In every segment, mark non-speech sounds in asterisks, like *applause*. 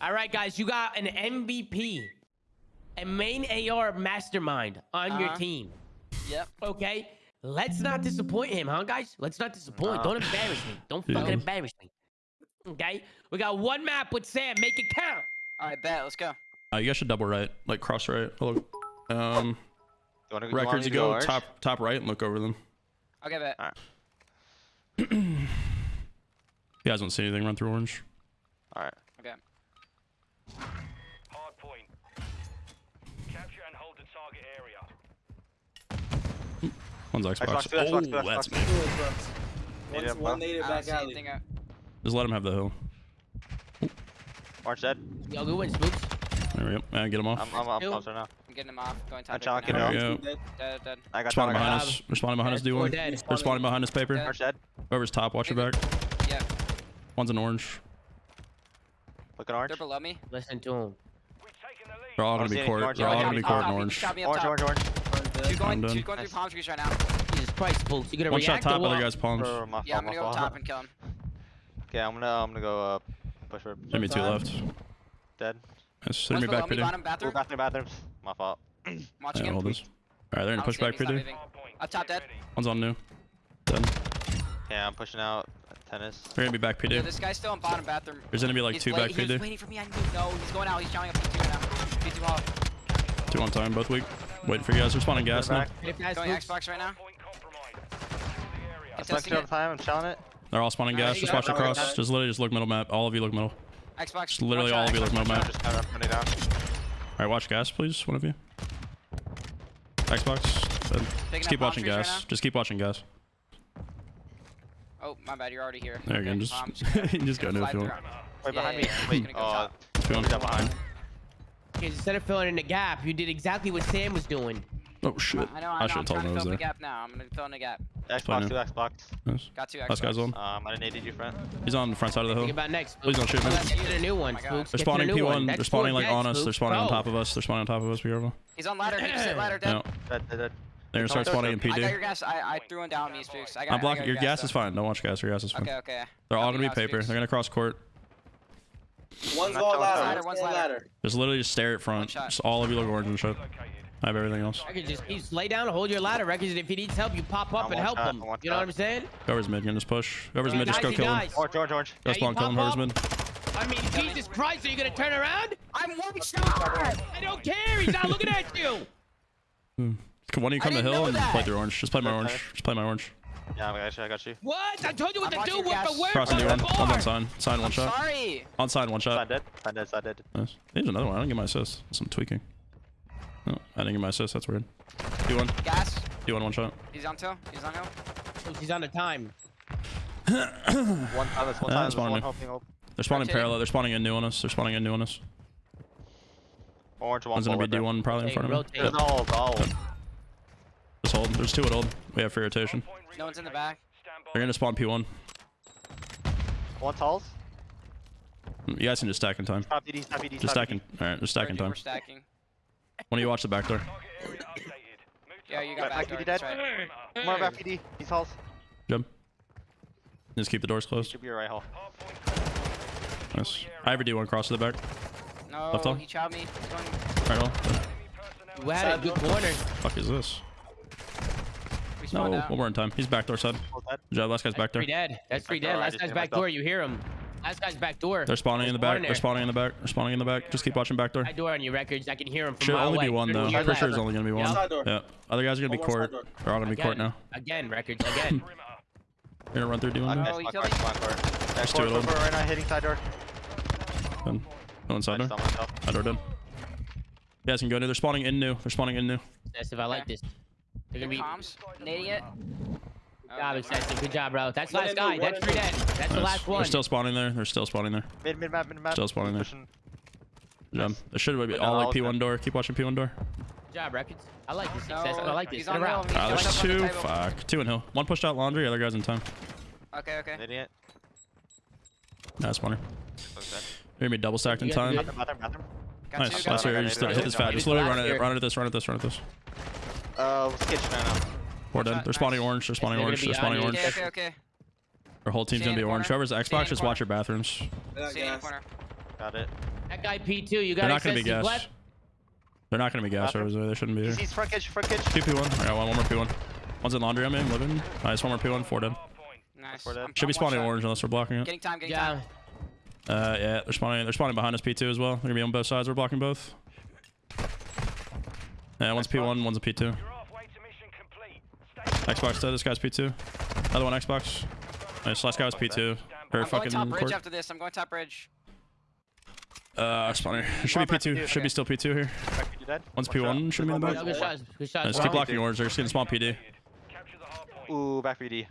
All right, guys, you got an MVP, a main AR mastermind on your Uh-huh. team. Yep. Okay, let's not disappoint him, huh, guys? Let's not disappoint. No. Don't embarrass me. Don't Yeah. fucking embarrass me. Okay, we got one map with Sam. Make it count. All right, bet. Let's go. Uh, you guys should double right, like cross right. Look, um, You wanna, you want me records. to You go orange? top top right and look over them. Okay, bet. If *clears throat* you guys don't see anything, run through orange. All right. Okay. Hard point. Capture and hold the target area. One's Xbox. Xbox, two, Xbox, oh, two, that's Xbox. me. Need One, it, one native back alley. anything out. Just let him have the hill. Orange dead. Yo, good win, Spooks. There we go. Man, get him off. I'm, I'm, I'm Two. closer now. I'm getting him off. Going top. I'm chalking right it There we go. Dead. Dead, dead. I got Spawning shot, I behind us. They're behind us. do one. dead. They're spawning behind us. Paper. Dead. Orange dead. Whoever's top, watch your back. Yep. One's an orange. Looking orange. They're below me. Listen to him. They're all gonna be any court. They're all gonna be yeah, court top. and He orange. shot me up Orange, top. orange, orange. Two going, done. two going through palm trees right now. Jesus Christ, Spooks. You gonna One shot react top, or other what? guy's palms. Bro, my Yeah, I'm fault, gonna my go fault. top and kill him. Okay, I'm gonna, I'm gonna go uh, push for Maybe two Time. left. dead. Yes, send One's me below back me, pretty. bottom Ooh, bathroom. bathroom, bathrooms. My fault. *clears throat* I'm watching Yeah, him. hold this. Alright, they're I gonna don't push see him, back he's not pretty. moving. Hard point. Up top Get dead. ready. One's on new. Dead. Yeah, I'm pushing out tennis. They're gonna be back Yo, PD. this guy's still in bottom bathroom. There's gonna be like he's two back He was PD. waiting for me. I knew. No, he's going out. He's shouting up P2 now. P2 off. Two on time, both weak. Waiting for you guys. They're spawning gas now. back. Going Spooks, Xbox right now. Point compromised. The. I'm testing testing it. time. I'm challenging it. They're all spawning gas. Just watch across. Just literally just look middle map. All of you look middle. Xbox. Just literally all of you look middle map. shot. Just kind of running down. Alright, watch gas, please. One of you. Xbox. Uh, just keep watching gas. Just keep watching gas. Oh, my bad. You're already here. There you go. Just, *laughs* just go gonna new if you want. Wait, behind me. yeah. Wait, Gonna go *laughs* uh, oh, top. Two on. he's behind. Because instead of filling in the gap, you did exactly what Sam was doing. Oh shit. I know. I, know, I I'm should have trying told him to I was fill in the gap now. I'm gonna fill in the gap. Xbox, two Xbox. Nice. Got two Xbox. Last guy's on. Um, I didn't you, friend. He's on the front side of the Think hill. about next. Please don't shoot me. Oh, that's Get to the new one, my God. Spooks. They're Get to the spawning new one. P1. They're That's spawning like dead, on us. They're Spooks. spawning on top of us. They're spawning on top of us. Be careful. He's on ladder. He just hit ladder. No. Dead. Dead, dead, dead. They're gonna start They're spawning in coming I got your gas. I, I threw one down on me, Spooks. I got. I'm I blocking. got Your gas though. is fine. Don't watch gas. Your gas is fine. Okay, okay. They're all gonna be paper. Spooks. They're gonna cross court. One's Not going going ladder. ladder, One's one's going ladder. ladder. Just literally just stare at front. Just all of you look orange and shit. I have everything else. I could just, just lay down, hold your ladder records, and if he needs help, you pop up and help shot, him. I'm You know what. I'm saying? Whoever's mid, can just push. Whoever's mid, just go kill him. dies. Orange, orange, orange. Go spawn, kill him. pop Whoever's mid. I mean, Jesus Christ, are you gonna turn around? I'm one shot. I don't care. He's not looking at you. Hmm. Why don't you come to didn't hill and play through orange? Just play my orange. Just play my orange. Yeah, I got you. I got you. What? I told you what I'm to do. watching Word gas. for word. Crossing word D1. for One's on word. sign. Sign one I'm shot. sorry. On side one shot. Side shot. dead. Side dead. Side dead. Nice. There's another one. I didn't get my assist. Some tweaking. No, I didn't get my assist. That's weird. D1. Gas. D1 one shot. He's on two. He's on hill. He's on the time. *coughs* One time. One Yeah, time. Ah, that's That's fine, one man. helping up. They're spawning Rotating. parallel. They're spawning in new on us. They're spawning in new on us. Orange one. One's gonna be forward. D1 probably in Hey, front of me. rotate. There's no goal. Just hold. There's two at hold. We have free rotation. No one's in the back. Stand by. They're gonna spawn P1. One talls. You guys can just stack in time. Stop PD. Stop PD. Just stop stacking. All right, just stacking We're- time. We're stacking. One of you watch the back door. Target area updated. Move to Yeah, you got Back back PD door. dead. That's right. More back PD. These halls. Jump. Just keep the doors closed. Should be your right hall. Nice. I have a D1 cross to the back. No, Left hall. he chowed me. He's going. Right on. You had a good corner. Fuck is this? We oh, No, spawned out. one more in time. He's back door side. Hold. Good job. Last guy's back there. Three dead. That's three dead. Last guy's hit back door. You hear him. Last guy's back door. They're spawning in the There's one back. They're spawning in the back. They're spawning in the back. Just keep watching back door. Back door on your records. I can hear him from Should mile only be one though. Turn to your Pretty sure it's only gonna be one. Yeah. Yeah. Other guys are gonna be One more side court. They're all gonna be court now. Again, records. Again. *laughs* You're gonna run through D1. No, dude? he Xbox, killed me. Xbox, court. Yeah, Just court, do it court, all. court, right now, hitting side door. Done. Go inside door. just saw myself. Side door done. You guys can go new. They're spawning in new. They're spawning in new. That's if I like this. They're gonna be. Comms. Nading it. Good job, Excessive. Good job, bro. That's One last guy. That's three dead. That's the last one. They're still spawning there. They're still spawning there. Mid, mid map, mid map. Still spawning there. Pushing. Good job. There should be But all like P1 them. door. Keep watching P1 door. Good job, records. I like this. No, I like this. he's Sit around. hill. Ah, there's up the two. Fuck. Two in hill. One pushed out laundry. Other guy's in time. Okay, okay. Idiot. That's funny. Looks dead. Maybe double stacked in time. Bathroom, bathroom, bathroom. Got Nice. two. Last Got year, got just hit this fat. Just literally last run it. Run it at this. Run at this. Run at this. Uh, what's kitchen right now? Four dead. shot, They're spawning orange. They're spawning orange. They're spawning orange. Okay, okay, okay. Our whole team's Stay gonna be orange. corner. Whoever's Xbox, just watch your bathrooms. Got Stay in the gas. corner. Got it. That guy P2, you got They're not gonna be to gas. left? They're not gonna be gas Bathroom. rovers. They shouldn't be here. He's, he's front kitchen, front kitchen. Two P1. I got one, one more P1. One's in laundry. I'm in living. Nice. One more P1. Four dead. Nice. Before that. I'm- Should be spawning orange unless we're blocking it. Getting time, getting Yeah. time. Uh, yeah, they're spawning. They're spawning behind us P2 as well. They're gonna be on both sides. We're blocking both. Yeah, one's P1, one's a P2. You're halfway to mission complete. Xbox dead. This guy's P2. Another one Xbox. Nice. Last guy was P2. Or I'm going fucking top bridge court. after this. I'm going top bridge. Uh, spawner. There should be P2. P2, Should be still P2 here. Back, you dead? One's P1. Should be in the back. good shots. Good. Nice. Keep blocking orange. They're just getting small PD. capture the hard point. Ooh, back BD.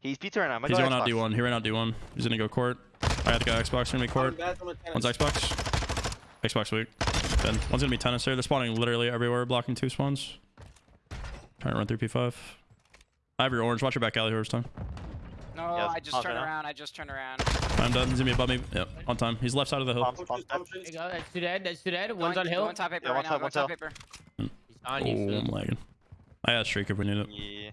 He's P2 right now. I'm He's going out D1. He ran out D1. He's gonna go court. I have to go Xbox. Gonna be court. One's. Xbox. Xbox weak. Then one's gonna be tennis here. They're spawning literally everywhere, blocking two spawns. Trying to run through P5. I have your orange. Watch your back alley, whoever's time. No, Yes, I just pause turned around. I just turned around. I'm done. He's gonna be above me. Yep, on time. He's left side of the hill. Bombs, bombs, dead. There you go. That's two dead. That's two dead. One's Going- on hill. Going top paper Yeah, right one now. top, Going one top top. paper. He's Oh, on you. Oh I'm lagging. I got streak if we need it. Yeah.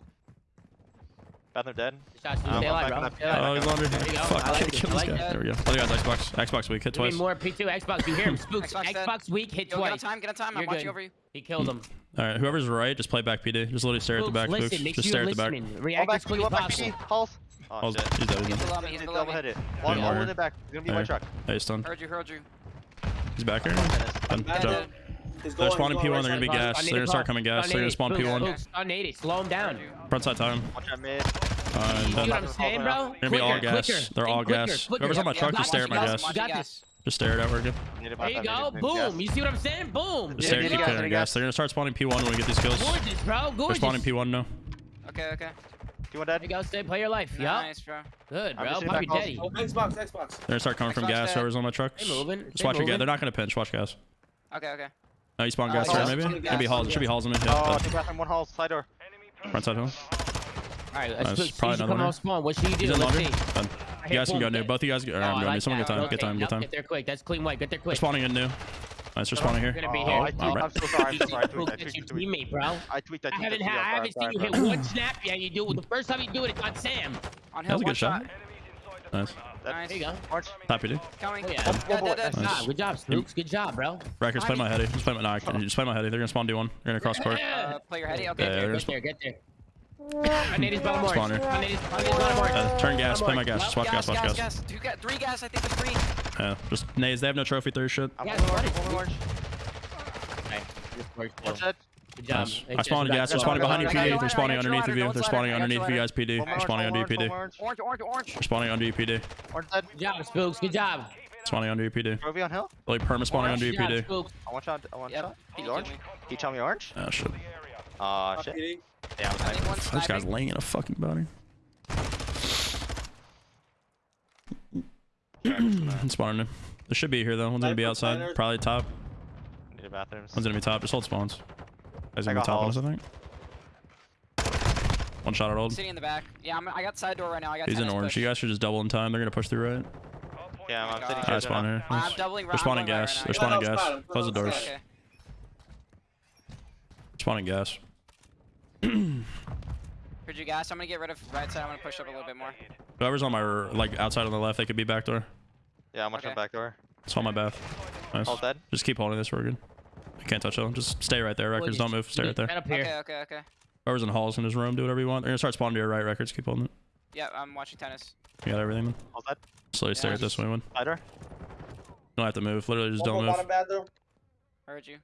Bathroom dead. Shots. Um, Stay alive, bro. back, Stay back. alive. Oh, he's laundry. There you go. Fuck, I like *laughs* I it. kill this like guy. that. There we go. Other guy's Xbox. Xbox weak. Hit twice. more P2 Xbox. You hear him? Spooks. Xbox dead. Xbox weak. Hit Yo, get on time. Get on time. I'm You're watching over you. He killed him. All right, whoever's right, just play back PD. Just literally stare at the Spooks, back. Spooks. listen. Make Just stare you're at the back. listening. One React back as quick as back possible. BD. Halls. Oh, Oh, shit. he's dead. He's He's below me. He's He's below double me. hit it. One, Yeah, one word. in the back. He's gonna be There. white truck. Hey, he's stunned. Heard you. Heard you. He's back here. Tennis. Done. Dead, Jump. They're going, spawning he's going P1. right They're gonna be side. gas. They're gonna start coming gas. They're gonna spawn P1. Spooks, on 80. Slow him down. Front side time. Watch out mid. Uh, You see what I'm saying, bro? They're gonna be all Quicker, gas. quicker. They're all Think quicker, gas. quicker. Whoever's on my truck, just stare at my watch gas. gas. You got this. Just stare at it. We're good. There you go. Boom. You see what I'm saying? Boom. Just Yeah, stare yeah, at yeah, the gas. gas. They're gonna start spawning P1 when we get these kills. Gorgeous, bro. They're Gorgeous. spawning P1 now. Okay, okay. You want There you go. Stay. Play your life. Yup. Nice, bro. Good, I'm bro. just Pop your daddy. Oh, Xbox, Xbox. They're gonna start coming from gas. dead. Whoever's on my truck. Just watch your gas. They're not gonna pinch. Watch gas. Okay, okay. No, you spawn Uh, gas yeah, there, maybe? spawning Should be gas, halls. Should be yeah. halls in me. Oh, Yeah. two bathroom, one hall, side door. Enemy Front side hill. All right. Let's Nice. Probably See another come one. off spawn. What should you He's do? in Let's laundry. Done. You guys can go boom. new. Both of you guys. Or, Oh, I'm going new. like Someone get time. Okay, Get time. yep, Get time. Get there quick. That's clean white. Get there They're quick. spawning in new. Nice. They're spawning here. You're gonna be Oh, here. I tweaked, right. I'm so sorry. I'm so sorry. I Spooks, tweaked, I That's your tweaked, I tweaked. teammate, bro. I tweaked, I I haven't I had. I haven't seen you hit one snap. Yeah, you do. it. The first time you do it, it's on Sam. On That was a good shot. shot. Enemies inside the Nice. perimeter. Nice. There you go. Orange. Happy to. Coming. Oh, yeah. Dead, dead, dead. Good Nice. job. Good job, Spooks. Good job, bro. Records, play my heady. Just play my. No, I. Just play my heady. They're gonna spawn D1. They're gonna cross court. Uh, play your heady. Okay. Yeah, Get they're there. gonna Get there. Get there. I need his bottom orange. Spawner. I need his I need his bottom orange. Uh, turn gas. Play my gas. Just watch gas. Watch gas. gas. Two gas. Three gas. I think there's three. Yeah. Just nades. They have no trophy. Third shit. I'm Yeah, going what orange. I'm going orange. Okay. Good work, One Joe. dead. Good job. Nice. It's I spawned just- They're spawning behind you, I got you, I PD. They're spawning I got you, underneath of you. They're spawning I got you, underneath of you guys, PD. They're spawning under you, PD. orange, Orange, orange, orange. They're spawning under you, PD. Orange. Good job, Spooks. Good job. Spawning under you, PD. Trophy on hill. Like perma spawning under you, PD. I want shot. I want Yep. shot. He's orange. killed me. He tell me orange. Oh shit. Aw, shit. Yeah, I'm I sniping. think one's This guy's laying in a fucking body. *clears throat* Spawning new. They should be here though. One's gonna be outside. Probably top. Need a bathrooms. One's gonna be top. Just hold spawns. Guys I gonna be top on us. I think. One shot at old. Sitting in the back. Yeah, I'm, I got side door right now. I got He's in orange. push. You guys should just double in time. They're gonna push through right. Yeah, I'm oh, my sitting God. I here. spawn here. I'm Nice. doubling They're spawning gas. right They're spawning gas. outside. Close the doors. Okay. Spawning gas. *clears throat* Heard you gas. I'm gonna get rid of right side. I'm gonna push up a little bit more. Whoever's on my like outside on the left, they could be back door. Yeah, I'm watching Okay. back door. It's on my bath. Nice. All dead. Just keep holding this. We're good. You can't touch them. Just stay right there. Records, don't move. Stay right there. Right up here. Okay, okay, okay. Whoever's in halls in his room, do whatever you want. They're gonna start spawning to your right. Records, keep holding it. Yeah, I'm watching tennis. You got everything. Man. All dead. Slowly stare at this way, man. Side door. Don't have to move. Literally, just One don't move. bottom bathroom. Heard you.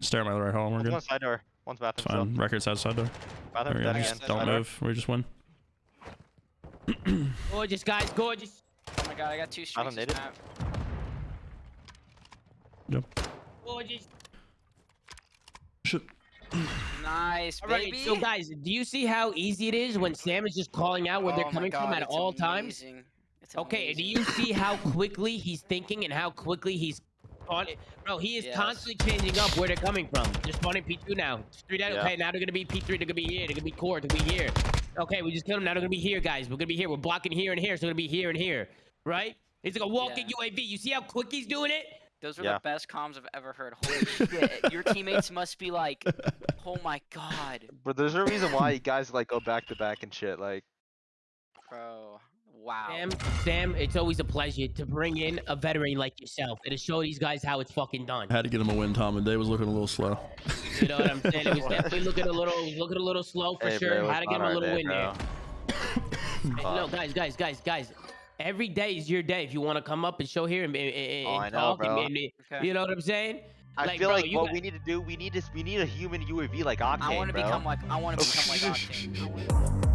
Stare at my right hall. We're One's good. one side door. One's It's bathroom. fine. Records outside door. Still. There Bathroom we go. dead Just again. don't Side door. move. We just win. *coughs* Gorgeous, guys. Gorgeous. Oh my god, I got two streaks. I don't this need it. map. Gorgeous. Shit. Nice, All right, baby. so guys, do you see how easy it is when Sam is just calling out where Oh they're my coming from at it's all times? amazing. It's Okay, do you *laughs* see how quickly he's thinking and how quickly he's on it? Bro, he is Yes. constantly changing up where they're coming from. They're spawning P2 now. Three down. Yeah. Okay, now they're gonna be P3. They're gonna be here. They're gonna be core. They're gonna be here. Okay, we just killed them. Now they're gonna be here, guys. We're gonna be here. We're blocking here and here. So they're gonna be here and here. Right? He's like a walking Yeah. UAV. You see how quick he's doing it? Those are Yeah. the best comms I've ever heard. *laughs* Holy shit. Your teammates must be like, oh my god. But there's a reason why you guys like go back to back and shit. Like, Bro, Wow. Sam, Sam, it's always a pleasure to bring in a veteran like yourself and to show these guys how it's fucking done. I Had to get him a win, Tom, and Day was looking a little slow. You know what I'm saying? It was *laughs* definitely looking a little, looking a little slow for Hey, sure. bro, Had to get him a little day, win there. bro. *coughs* Hey, no, guys, guys, guys, guys. Every day is your day. If you want to come up and show here and, and, and, Oh, I and know, talk, and, bro. and- Okay. you know what I'm saying? I Like, feel bro, like what got- we need to do, we need this, we need a human UAV like Octane, I want to bro. become like I want to *laughs* become like Octane. I wanna- *laughs*